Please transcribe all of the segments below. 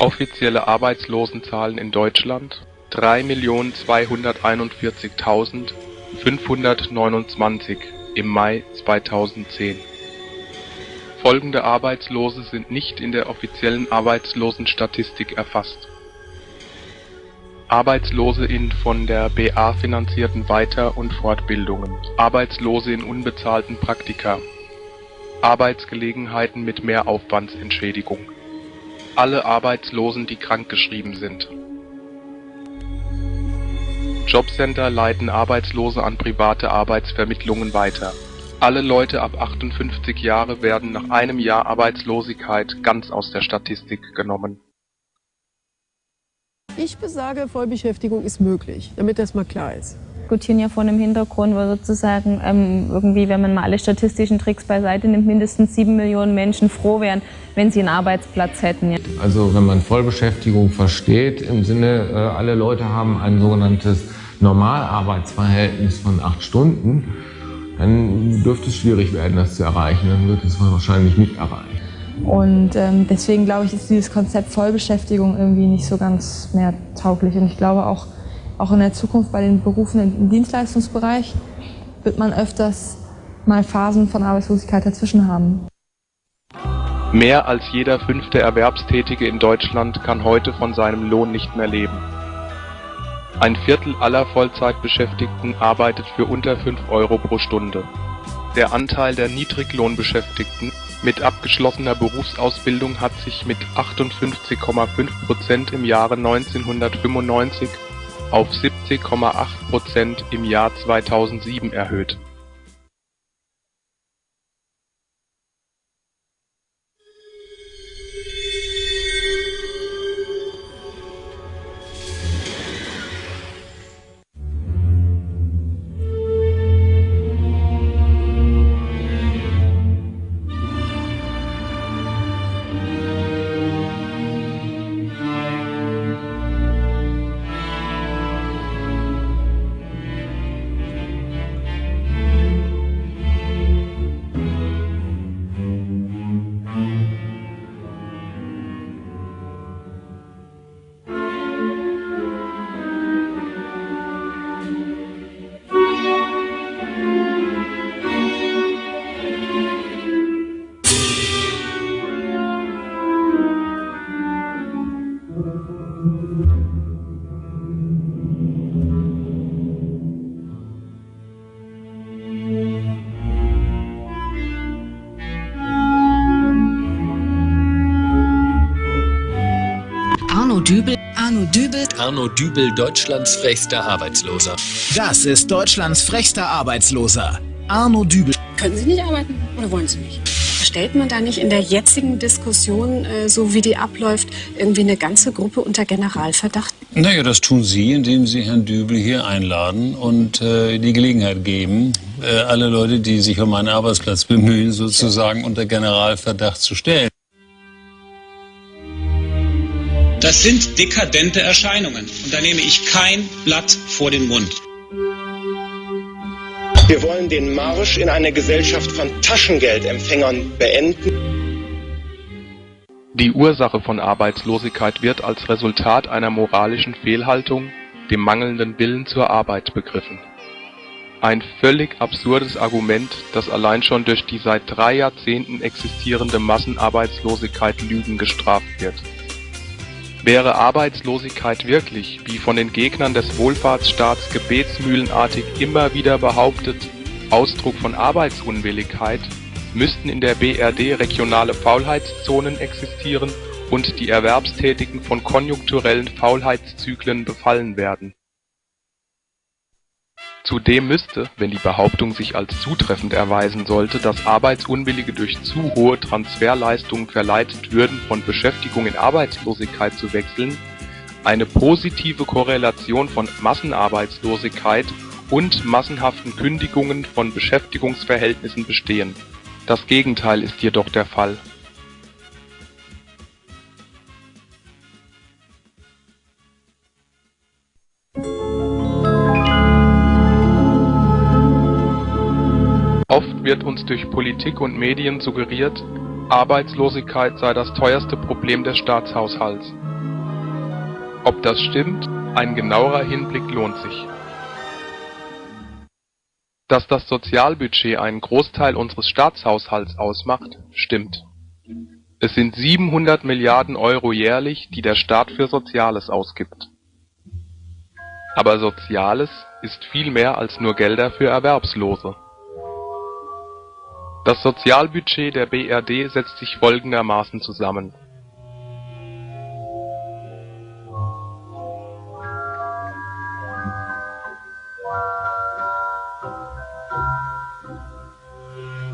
Offizielle Arbeitslosenzahlen in Deutschland: 3.241.529 im Mai 2010 Folgende Arbeitslose sind nicht in der offiziellen Arbeitslosenstatistik erfasst: Arbeitslose in von der BA finanzierten Weiter und Fortbildungen, Arbeitslose in unbezahlten Praktika, Arbeitsgelegenheiten mit Mehraufwandsentschädigung, alle Arbeitslosen, die krankgeschrieben sind. Jobcenter leiten Arbeitslose an private Arbeitsvermittlungen weiter. Alle Leute ab 58 Jahre werden nach einem Jahr Arbeitslosigkeit ganz aus der Statistik genommen. Ich besage, Vollbeschäftigung ist möglich, damit das mal klar ist diskutieren ja vor einem Hintergrund, wo sozusagen ähm, irgendwie, wenn man mal alle statistischen Tricks beiseite nimmt, mindestens sieben Millionen Menschen froh wären, wenn sie einen Arbeitsplatz hätten. Ja. Also wenn man Vollbeschäftigung versteht, im Sinne, äh, alle Leute haben ein sogenanntes Normalarbeitsverhältnis von acht Stunden, dann dürfte es schwierig werden, das zu erreichen. Dann wird es wahrscheinlich nicht erreicht. Und ähm, deswegen glaube ich, ist dieses Konzept Vollbeschäftigung irgendwie nicht so ganz mehr tauglich. Und ich glaube auch, auch in der Zukunft bei den Berufen im Dienstleistungsbereich wird man öfters mal Phasen von Arbeitslosigkeit dazwischen haben. Mehr als jeder fünfte Erwerbstätige in Deutschland kann heute von seinem Lohn nicht mehr leben. Ein Viertel aller Vollzeitbeschäftigten arbeitet für unter 5 Euro pro Stunde. Der Anteil der Niedriglohnbeschäftigten mit abgeschlossener Berufsausbildung hat sich mit 58,5 Prozent im Jahre 1995 auf 70,8 Prozent im Jahr 2007 erhöht Dübel, Arno Dübel, Arno Dübel, Deutschlands frechster Arbeitsloser. Das ist Deutschlands frechster Arbeitsloser. Arno Dübel. Können Sie nicht arbeiten oder wollen Sie nicht? Stellt man da nicht in der jetzigen Diskussion, äh, so wie die abläuft, irgendwie eine ganze Gruppe unter Generalverdacht? Naja, das tun Sie, indem Sie Herrn Dübel hier einladen und äh, die Gelegenheit geben, äh, alle Leute, die sich um einen Arbeitsplatz bemühen, sozusagen unter Generalverdacht zu stellen. Das sind dekadente Erscheinungen. Und da nehme ich kein Blatt vor den Mund. Wir wollen den Marsch in eine Gesellschaft von Taschengeldempfängern beenden. Die Ursache von Arbeitslosigkeit wird als Resultat einer moralischen Fehlhaltung, dem mangelnden Willen zur Arbeit begriffen. Ein völlig absurdes Argument, das allein schon durch die seit drei Jahrzehnten existierende Massenarbeitslosigkeit Lügen gestraft wird. Wäre Arbeitslosigkeit wirklich, wie von den Gegnern des Wohlfahrtsstaats gebetsmühlenartig immer wieder behauptet, Ausdruck von Arbeitsunwilligkeit, müssten in der BRD regionale Faulheitszonen existieren und die Erwerbstätigen von konjunkturellen Faulheitszyklen befallen werden Zudem müsste, wenn die Behauptung sich als zutreffend erweisen sollte, dass Arbeitsunwillige durch zu hohe Transferleistungen verleitet würden, von Beschäftigung in Arbeitslosigkeit zu wechseln, eine positive Korrelation von Massenarbeitslosigkeit und massenhaften Kündigungen von Beschäftigungsverhältnissen bestehen. Das Gegenteil ist jedoch der Fall wird uns durch Politik und Medien suggeriert, Arbeitslosigkeit sei das teuerste Problem des Staatshaushalts. Ob das stimmt, ein genauerer Hinblick lohnt sich. Dass das Sozialbudget einen Großteil unseres Staatshaushalts ausmacht, stimmt. Es sind 700 Milliarden Euro jährlich, die der Staat für Soziales ausgibt. Aber Soziales ist viel mehr als nur Gelder für Erwerbslose. Das Sozialbudget der BRD setzt sich folgendermaßen zusammen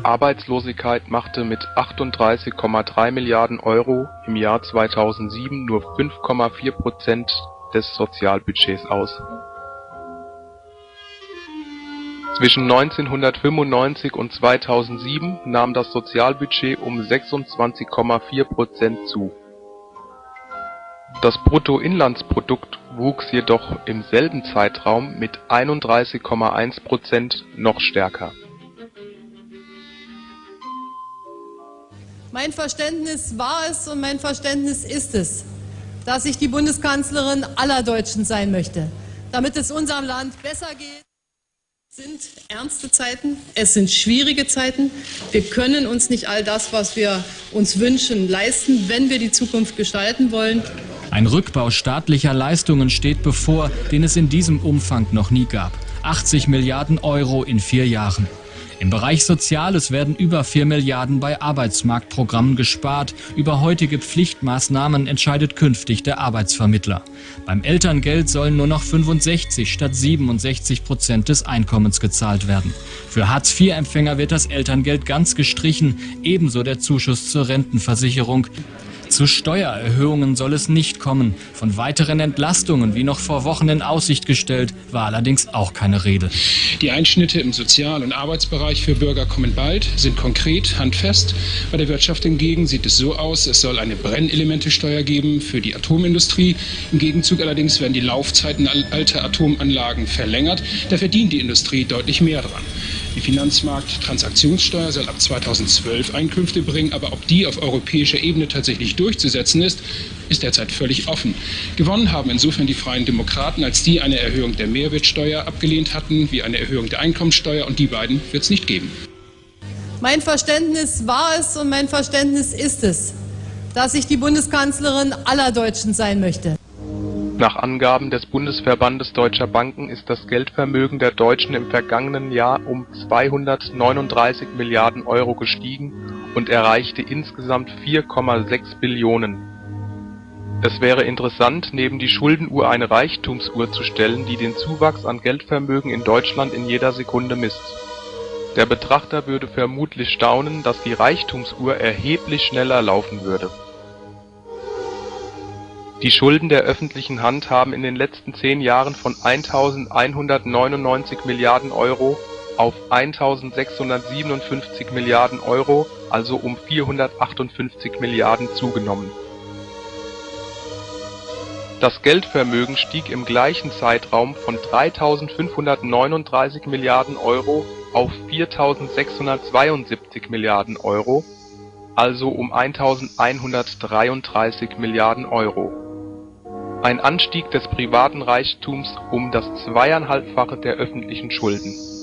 Arbeitslosigkeit machte mit 38,3 Milliarden Euro im Jahr 2007 nur 5,4 Prozent des Sozialbudgets aus. Zwischen 1995 und 2007 nahm das Sozialbudget um 26,4 Prozent zu. Das Bruttoinlandsprodukt wuchs jedoch im selben Zeitraum mit 31,1 Prozent noch stärker Mein Verständnis war es und mein Verständnis ist es, dass ich die Bundeskanzlerin aller Deutschen sein möchte, damit es unserem Land besser geht. Es sind ernste Zeiten, es sind schwierige Zeiten. Wir können uns nicht all das, was wir uns wünschen, leisten, wenn wir die Zukunft gestalten wollen. Ein Rückbau staatlicher Leistungen steht bevor, den es in diesem Umfang noch nie gab. 80 Milliarden Euro in vier Jahren. Im Bereich Soziales werden über 4 Milliarden bei Arbeitsmarktprogrammen gespart. Über heutige Pflichtmaßnahmen entscheidet künftig der Arbeitsvermittler. Beim Elterngeld sollen nur noch 65 statt 67 Prozent des Einkommens gezahlt werden. Für Hartz-IV-Empfänger wird das Elterngeld ganz gestrichen, ebenso der Zuschuss zur Rentenversicherung. Zu Steuererhöhungen soll es nicht kommen. Von weiteren Entlastungen, wie noch vor Wochen in Aussicht gestellt, war allerdings auch keine Rede. Die Einschnitte im Sozial- und Arbeitsbereich für Bürger kommen bald, sind konkret, handfest. Bei der Wirtschaft hingegen sieht es so aus, es soll eine Brennelementesteuer geben für die Atomindustrie. Im Gegenzug allerdings werden die Laufzeiten alter Atomanlagen verlängert. Da verdient die Industrie deutlich mehr dran. Die Finanzmarkttransaktionssteuer soll ab 2012 Einkünfte bringen, aber ob die auf europäischer Ebene tatsächlich durchzusetzen ist, ist derzeit völlig offen. Gewonnen haben insofern die Freien Demokraten, als die eine Erhöhung der Mehrwertsteuer abgelehnt hatten, wie eine Erhöhung der Einkommensteuer, und die beiden wird es nicht geben. Mein Verständnis war es und mein Verständnis ist es, dass ich die Bundeskanzlerin aller Deutschen sein möchte. Nach Angaben des Bundesverbandes Deutscher Banken ist das Geldvermögen der Deutschen im vergangenen Jahr um 239 Milliarden Euro gestiegen und erreichte insgesamt 4,6 Billionen. Es wäre interessant, neben die Schuldenuhr eine Reichtumsuhr zu stellen, die den Zuwachs an Geldvermögen in Deutschland in jeder Sekunde misst. Der Betrachter würde vermutlich staunen, dass die Reichtumsuhr erheblich schneller laufen würde die Schulden der öffentlichen Hand haben in den letzten zehn Jahren von 1.199 Milliarden Euro auf 1.657 Milliarden Euro, also um 458 Milliarden zugenommen. Das Geldvermögen stieg im gleichen Zeitraum von 3.539 Milliarden Euro auf 4.672 Milliarden Euro, also um 1.133 Milliarden Euro ein Anstieg des privaten Reichtums um das Zweieinhalbfache der öffentlichen Schulden